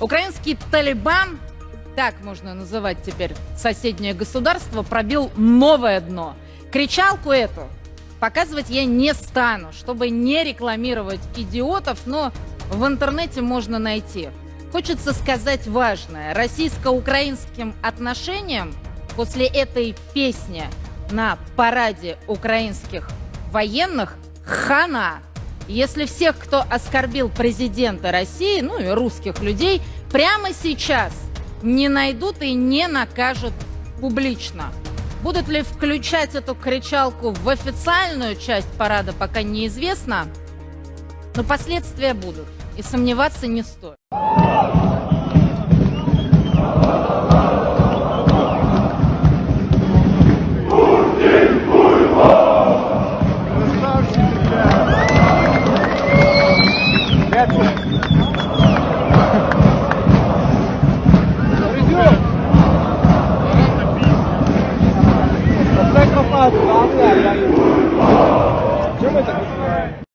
Украинский Талибан, так можно называть теперь соседнее государство, пробил новое дно. Кричалку эту показывать я не стану, чтобы не рекламировать идиотов, но в интернете можно найти. Хочется сказать важное. Российско-украинским отношениям после этой песни на параде украинских военных хана. Если всех, кто оскорбил президента России, ну и русских людей, прямо сейчас не найдут и не накажут публично. Будут ли включать эту кричалку в официальную часть парада, пока неизвестно. Но последствия будут. И сомневаться не стоит. Це красавці, да? Чому ми так?